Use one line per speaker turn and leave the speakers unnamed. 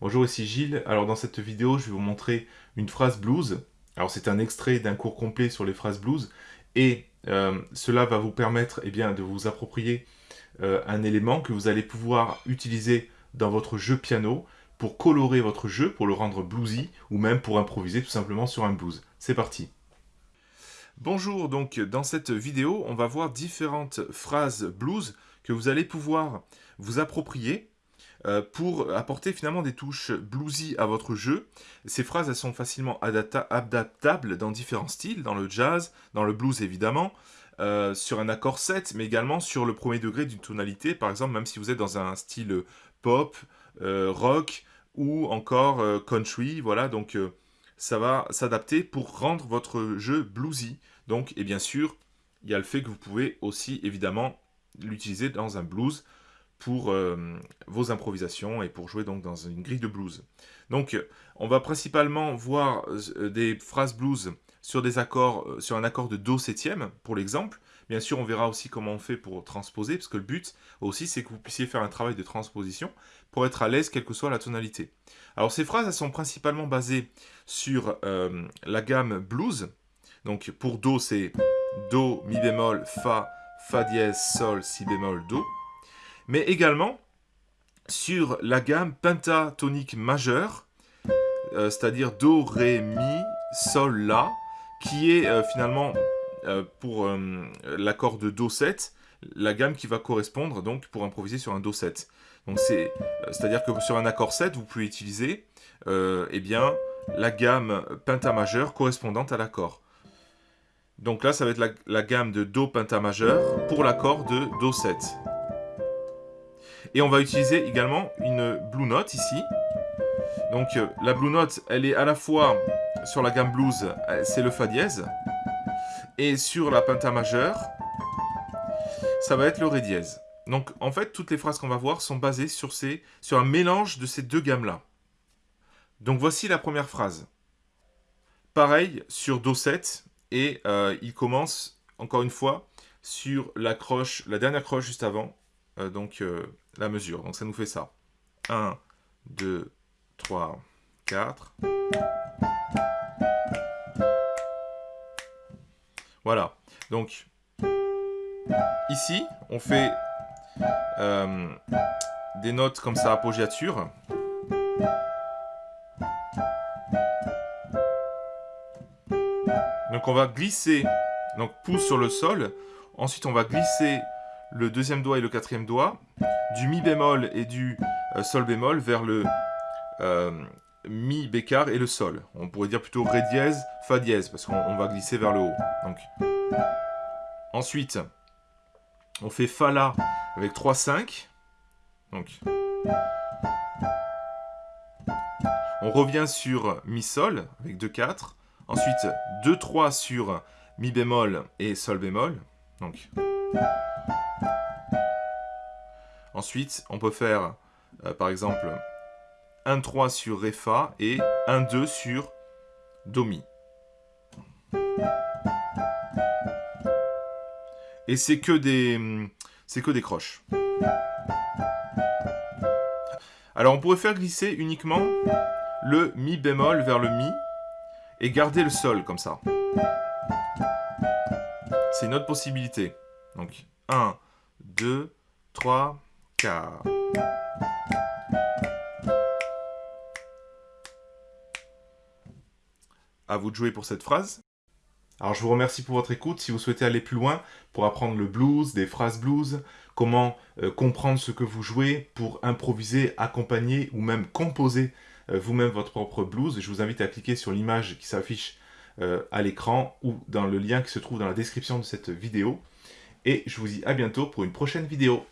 Bonjour, ici Gilles. Alors dans cette vidéo, je vais vous montrer une phrase blues. Alors c'est un extrait d'un cours complet sur les phrases blues et euh, cela va vous permettre eh bien, de vous approprier euh, un élément que vous allez pouvoir utiliser dans votre jeu piano pour colorer votre jeu, pour le rendre bluesy ou même pour improviser tout simplement sur un blues. C'est parti Bonjour, donc dans cette vidéo, on va voir différentes phrases blues que vous allez pouvoir vous approprier euh, pour apporter finalement des touches bluesy à votre jeu. Ces phrases, elles sont facilement adaptables dans différents styles, dans le jazz, dans le blues évidemment, euh, sur un accord 7, mais également sur le premier degré d'une tonalité, par exemple, même si vous êtes dans un style pop, euh, rock ou encore country, voilà, donc ça va s'adapter pour rendre votre jeu bluesy. Donc, et bien sûr, il y a le fait que vous pouvez aussi évidemment l'utiliser dans un blues, pour euh, vos improvisations et pour jouer donc dans une grille de blues. Donc on va principalement voir euh, des phrases blues sur, des accords, euh, sur un accord de Do septième pour l'exemple. Bien sûr on verra aussi comment on fait pour transposer parce que le but aussi c'est que vous puissiez faire un travail de transposition pour être à l'aise quelle que soit la tonalité. Alors ces phrases elles sont principalement basées sur la gamme blues. Donc pour Do c'est Do, Mi bémol, Fa, Fa dièse, Sol, Si bémol, Do mais également sur la gamme pentatonique majeure, euh, c'est-à-dire Do, Ré, Mi, Sol, La, qui est euh, finalement, euh, pour l'accord de Do7, la gamme qui va correspondre donc pour improviser sur un Do7. Donc c'est, c'est-à-dire que sur un accord 7, vous pouvez utiliser eh bien, la gamme penta majeure correspondante à l'accord. Donc là, ça va être la, gamme de Do penta majeur pour l'accord de Do7. Et on va utiliser également une Blue Note ici. Donc euh, la Blue Note, elle est à la fois sur la gamme blues, euh, c'est le Fa dièse. Et sur la penta majeure, ça va être le Ré dièse. Donc en fait, toutes les phrases qu'on va voir sont basées sur, ces, sur un mélange de ces deux gammes-là. Donc voici la première phrase. Pareil sur Do7, et euh, il commence, encore une fois, sur la croche, la dernière croche juste avant, donc la mesure. Donc ça nous fait ça. 1, 2, 3, 4. Voilà. Donc, ici, on fait euh, des notes comme ça, appoggiature. Donc on va glisser, donc pouce sur le sol. Ensuite, on va glisser le deuxième doigt et le quatrième doigt du mi bémol et du euh, sol bémol vers le euh, mi bécard et le sol. On pourrait dire plutôt ré dièse, fa dièse, parce qu'on va glisser vers le haut. Ensuite, on fait fa la avec 3 5. Donc, on revient sur mi sol avec 2 4. Ensuite, 2 3 sur mi bémol et sol bémol. Donc, Ensuite, on peut faire, euh, par exemple, 1-3 sur Ré Fa et 1-2 sur Do Mi. Et c'est que des c'est que des croches. Alors on pourrait faire glisser uniquement le Mi bémol vers le Mi et garder le Sol comme ça. C'est une autre possibilité. Donc 1, 2, 3, à vous de jouer pour cette phrase. Alors je vous remercie pour votre écoute. Si vous souhaitez aller plus loin pour apprendre le blues, des phrases blues, comment euh, comprendre ce que vous jouez pour improviser, accompagner ou même composer euh, vous-même votre propre blues, je vous invite à cliquer sur l'image qui s'affiche euh, à l'écran ou dans le lien qui se trouve dans la description de cette vidéo. Et je vous dis à bientôt pour une prochaine vidéo.